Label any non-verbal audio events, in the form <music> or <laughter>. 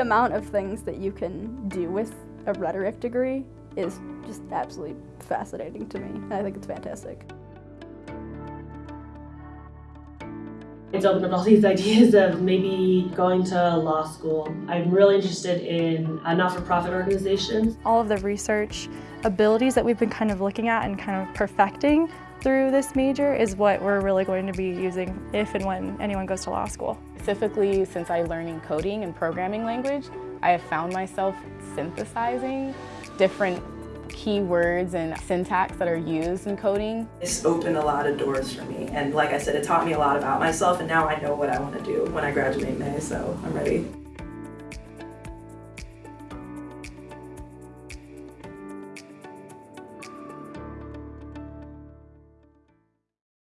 The amount of things that you can do with a rhetoric degree is just absolutely fascinating to me, I think it's fantastic. It's opened up all these <laughs> ideas of maybe going to law school. I'm really interested in uh, not-for-profit organizations. All of the research abilities that we've been kind of looking at and kind of perfecting through this major is what we're really going to be using if and when anyone goes to law school. Specifically, since I'm learning coding and programming language, I have found myself synthesizing different keywords and syntax that are used in coding. It's opened a lot of doors for me and like I said, it taught me a lot about myself and now I know what I want to do when I graduate May, so I'm ready.